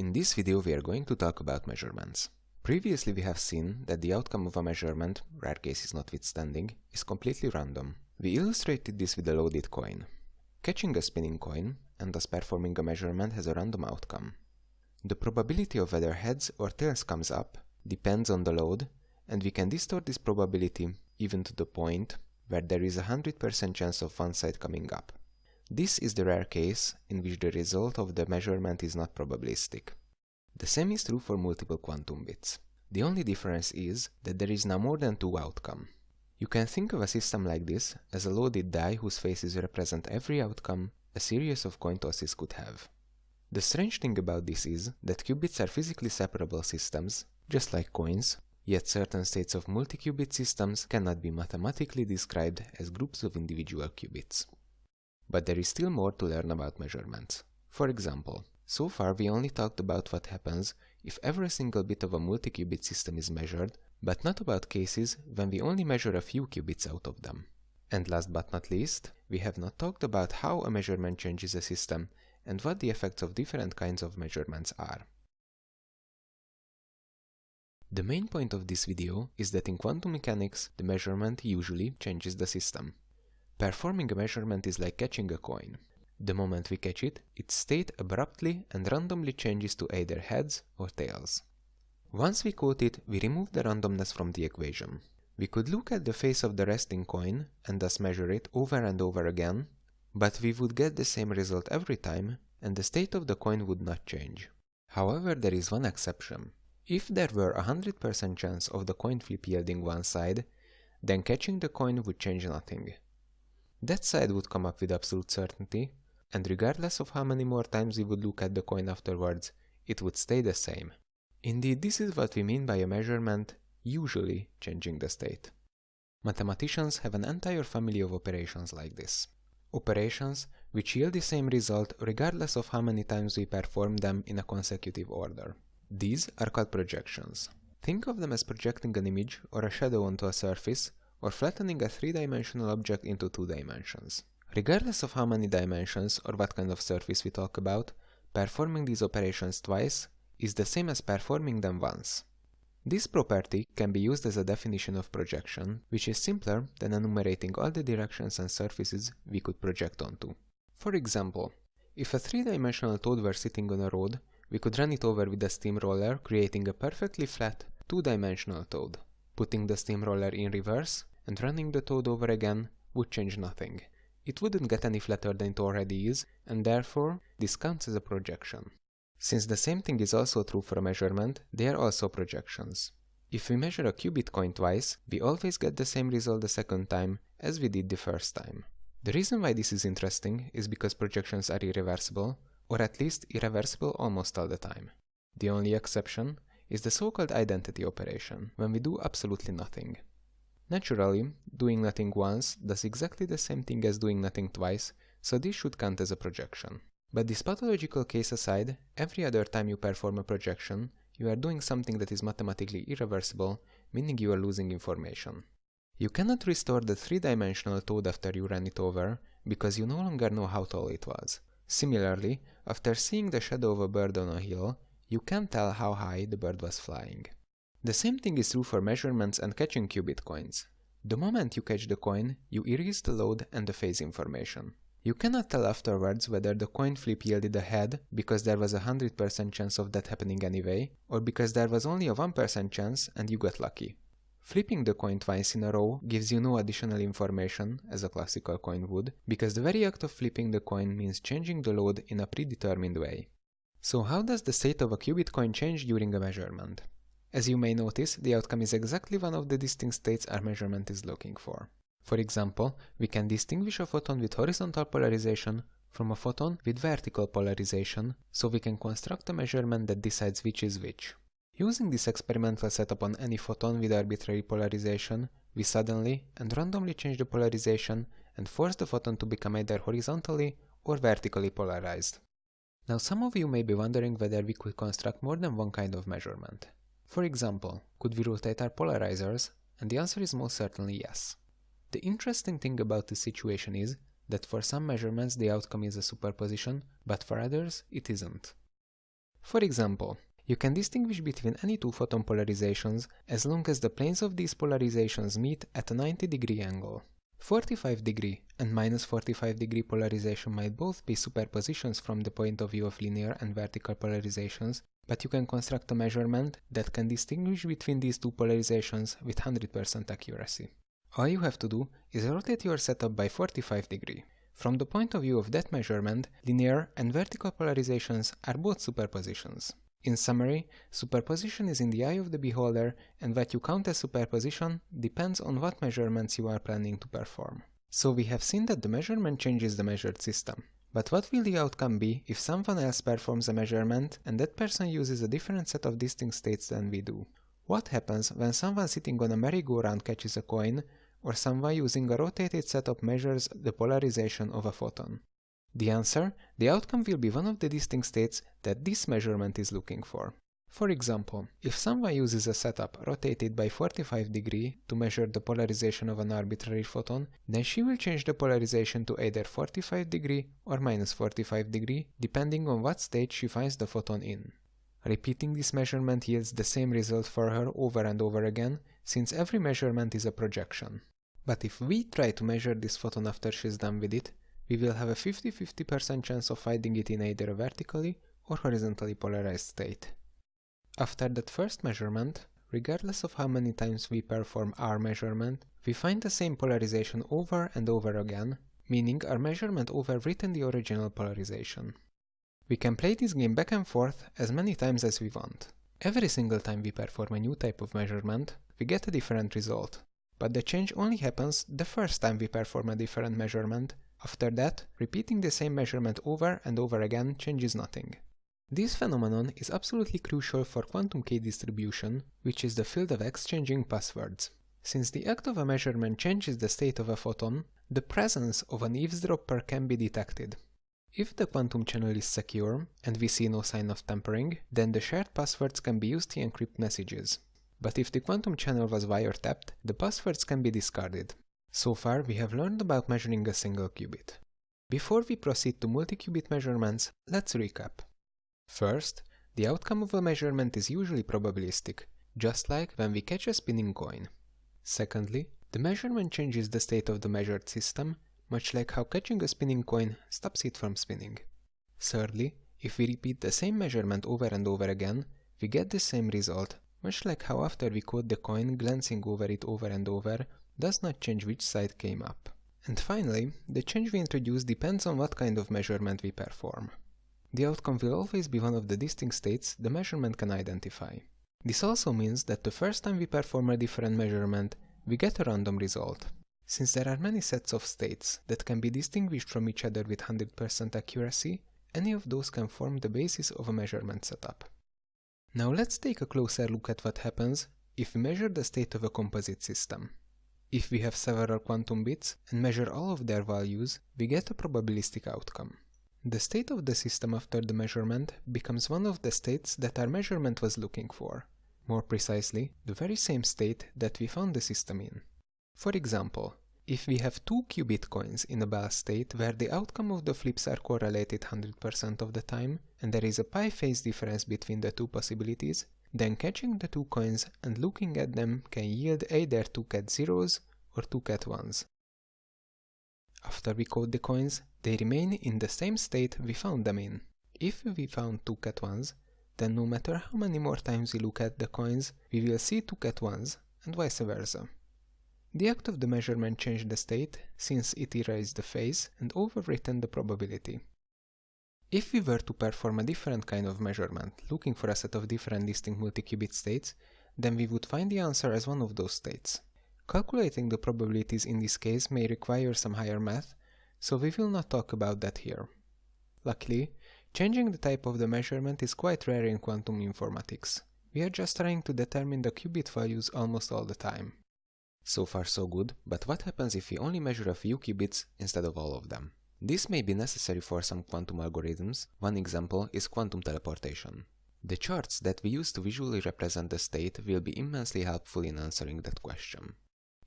In this video we are going to talk about measurements. Previously we have seen that the outcome of a measurement, rare cases notwithstanding, is completely random. We illustrated this with a loaded coin. Catching a spinning coin, and thus performing a measurement has a random outcome. The probability of whether heads or tails comes up depends on the load, and we can distort this probability even to the point where there is a 100% chance of one side coming up. This is the rare case in which the result of the measurement is not probabilistic. The same is true for multiple quantum bits. The only difference is that there is now more than two outcome. You can think of a system like this as a loaded die whose faces represent every outcome a series of coin tosses could have. The strange thing about this is that qubits are physically separable systems, just like coins, yet certain states of multi-qubit systems cannot be mathematically described as groups of individual qubits. But there is still more to learn about measurements. For example, so far we only talked about what happens if every single bit of a multi-qubit system is measured, but not about cases when we only measure a few qubits out of them. And last but not least, we have not talked about how a measurement changes a system and what the effects of different kinds of measurements are. The main point of this video is that in quantum mechanics, the measurement usually changes the system. Performing a measurement is like catching a coin. The moment we catch it, its state abruptly and randomly changes to either heads or tails. Once we caught it, we remove the randomness from the equation. We could look at the face of the resting coin and thus measure it over and over again, but we would get the same result every time and the state of the coin would not change. However, there is one exception. If there were a 100% chance of the coin flip yielding one side, then catching the coin would change nothing. That side would come up with absolute certainty, and regardless of how many more times we would look at the coin afterwards, it would stay the same. Indeed, this is what we mean by a measurement usually changing the state. Mathematicians have an entire family of operations like this. Operations which yield the same result regardless of how many times we perform them in a consecutive order. These are called projections. Think of them as projecting an image or a shadow onto a surface or flattening a three-dimensional object into two dimensions. Regardless of how many dimensions or what kind of surface we talk about, performing these operations twice is the same as performing them once. This property can be used as a definition of projection, which is simpler than enumerating all the directions and surfaces we could project onto. For example, if a three-dimensional toad were sitting on a road, we could run it over with a steamroller, creating a perfectly flat, two-dimensional toad. Putting the steamroller in reverse and running the toad over again would change nothing. It wouldn't get any flatter than it already is, and therefore this counts as a projection. Since the same thing is also true for a measurement, they are also projections. If we measure a qubit coin twice, we always get the same result the second time as we did the first time. The reason why this is interesting is because projections are irreversible, or at least irreversible almost all the time. The only exception is the so-called identity operation, when we do absolutely nothing. Naturally, doing nothing once does exactly the same thing as doing nothing twice, so this should count as a projection. But this pathological case aside, every other time you perform a projection, you are doing something that is mathematically irreversible, meaning you are losing information. You cannot restore the three-dimensional toad after you ran it over, because you no longer know how tall it was. Similarly, after seeing the shadow of a bird on a hill, you can't tell how high the bird was flying. The same thing is true for measurements and catching qubit coins. The moment you catch the coin, you erase the load and the phase information. You cannot tell afterwards whether the coin flip yielded a head because there was a 100% chance of that happening anyway, or because there was only a 1% chance and you got lucky. Flipping the coin twice in a row gives you no additional information, as a classical coin would, because the very act of flipping the coin means changing the load in a predetermined way. So how does the state of a qubit coin change during a measurement? As you may notice, the outcome is exactly one of the distinct states our measurement is looking for. For example, we can distinguish a photon with horizontal polarization from a photon with vertical polarization, so we can construct a measurement that decides which is which. Using this experimental setup on any photon with arbitrary polarization, we suddenly and randomly change the polarization and force the photon to become either horizontally or vertically polarized. Now some of you may be wondering whether we could construct more than one kind of measurement. For example, could we rotate our polarizers? And the answer is most certainly yes. The interesting thing about this situation is that for some measurements the outcome is a superposition, but for others it isn't. For example, you can distinguish between any two photon polarizations as long as the planes of these polarizations meet at a 90 degree angle. 45 degree and minus 45 degree polarization might both be superpositions from the point of view of linear and vertical polarizations, but you can construct a measurement that can distinguish between these two polarizations with 100% accuracy. All you have to do is rotate your setup by 45 degree. From the point of view of that measurement, linear and vertical polarizations are both superpositions. In summary, superposition is in the eye of the beholder, and what you count as superposition depends on what measurements you are planning to perform. So we have seen that the measurement changes the measured system. But what will the outcome be if someone else performs a measurement and that person uses a different set of distinct states than we do? What happens when someone sitting on a merry-go-round catches a coin, or someone using a rotated setup measures the polarization of a photon? The answer, the outcome will be one of the distinct states that this measurement is looking for. For example, if someone uses a setup rotated by 45 degree to measure the polarization of an arbitrary photon, then she will change the polarization to either 45 degree or minus 45 degree, depending on what state she finds the photon in. Repeating this measurement yields the same result for her over and over again, since every measurement is a projection. But if we try to measure this photon after she's done with it, we will have a 50-50% chance of finding it in either a vertically or horizontally polarized state. After that first measurement, regardless of how many times we perform our measurement, we find the same polarization over and over again, meaning our measurement overwritten the original polarization. We can play this game back and forth as many times as we want. Every single time we perform a new type of measurement, we get a different result. But the change only happens the first time we perform a different measurement, after that, repeating the same measurement over and over again changes nothing. This phenomenon is absolutely crucial for quantum key distribution, which is the field of exchanging passwords. Since the act of a measurement changes the state of a photon, the presence of an eavesdropper can be detected. If the quantum channel is secure, and we see no sign of tampering, then the shared passwords can be used to encrypt messages. But if the quantum channel was wiretapped, the passwords can be discarded. So far, we have learned about measuring a single qubit. Before we proceed to multi-qubit measurements, let's recap. First, the outcome of a measurement is usually probabilistic, just like when we catch a spinning coin. Secondly, the measurement changes the state of the measured system, much like how catching a spinning coin stops it from spinning. Thirdly, if we repeat the same measurement over and over again, we get the same result, much like how after we caught the coin glancing over it over and over, does not change which side came up. And finally, the change we introduce depends on what kind of measurement we perform. The outcome will always be one of the distinct states the measurement can identify. This also means that the first time we perform a different measurement, we get a random result. Since there are many sets of states that can be distinguished from each other with 100% accuracy, any of those can form the basis of a measurement setup. Now let's take a closer look at what happens if we measure the state of a composite system. If we have several quantum bits and measure all of their values, we get a probabilistic outcome. The state of the system after the measurement becomes one of the states that our measurement was looking for. More precisely, the very same state that we found the system in. For example, if we have two qubit coins in a Bell state where the outcome of the flips are correlated 100% of the time, and there is a pi phase difference between the two possibilities, then catching the two coins and looking at them can yield either two ket zeros or two ket ones. After we code the coins, they remain in the same state we found them in. If we found two ket ones, then no matter how many more times we look at the coins, we will see two ket ones, and vice versa. The act of the measurement changed the state, since it erased the phase and overwritten the probability. If we were to perform a different kind of measurement, looking for a set of different distinct multi-qubit states, then we would find the answer as one of those states. Calculating the probabilities in this case may require some higher math, so we will not talk about that here. Luckily, changing the type of the measurement is quite rare in quantum informatics. We are just trying to determine the qubit values almost all the time. So far so good, but what happens if we only measure a few qubits instead of all of them? This may be necessary for some quantum algorithms, one example is quantum teleportation. The charts that we use to visually represent the state will be immensely helpful in answering that question.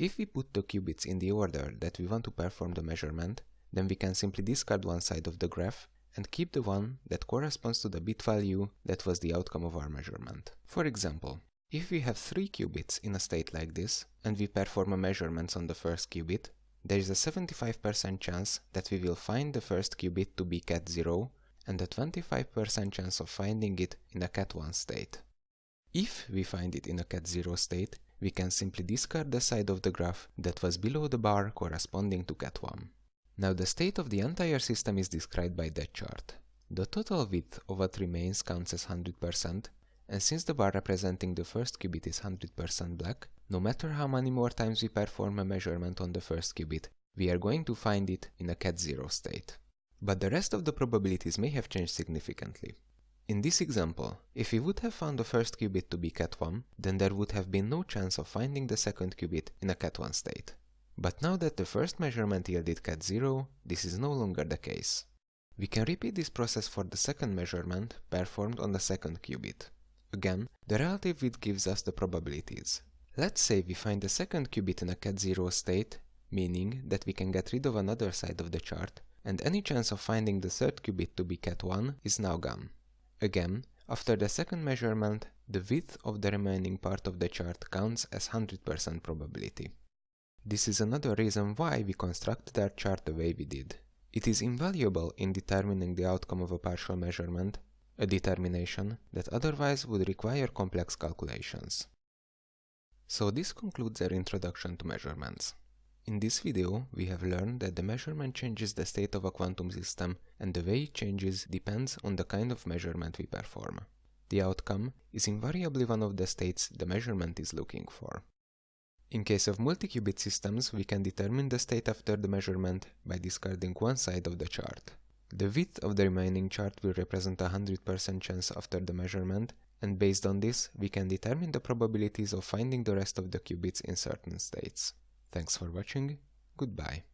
If we put the qubits in the order that we want to perform the measurement, then we can simply discard one side of the graph and keep the one that corresponds to the bit value that was the outcome of our measurement. For example, if we have 3 qubits in a state like this, and we perform a measurement on the first qubit, there is a 75% chance that we will find the first qubit to be ket0 and a 25% chance of finding it in a ket1 state. If we find it in a ket0 state, we can simply discard the side of the graph that was below the bar corresponding to ket 1. Now the state of the entire system is described by that chart. The total width of what remains counts as 100%, and since the bar representing the first qubit is 100% black, no matter how many more times we perform a measurement on the first qubit, we are going to find it in a ket 0 state. But the rest of the probabilities may have changed significantly. In this example, if we would have found the first qubit to be ket1, then there would have been no chance of finding the second qubit in a ket1 state. But now that the first measurement yielded ket0, this is no longer the case. We can repeat this process for the second measurement performed on the second qubit. Again, the relative width gives us the probabilities. Let's say we find the second qubit in a ket0 state, meaning that we can get rid of another side of the chart, and any chance of finding the third qubit to be ket1 is now gone. Again, after the second measurement, the width of the remaining part of the chart counts as 100% probability. This is another reason why we constructed our chart the way we did. It is invaluable in determining the outcome of a partial measurement a determination that otherwise would require complex calculations. So this concludes our introduction to measurements. In this video, we have learned that the measurement changes the state of a quantum system and the way it changes depends on the kind of measurement we perform. The outcome is invariably one of the states the measurement is looking for. In case of multi-qubit systems, we can determine the state after the measurement by discarding one side of the chart. The width of the remaining chart will represent a 100% chance after the measurement, and based on this, we can determine the probabilities of finding the rest of the qubits in certain states. Thanks for watching, goodbye.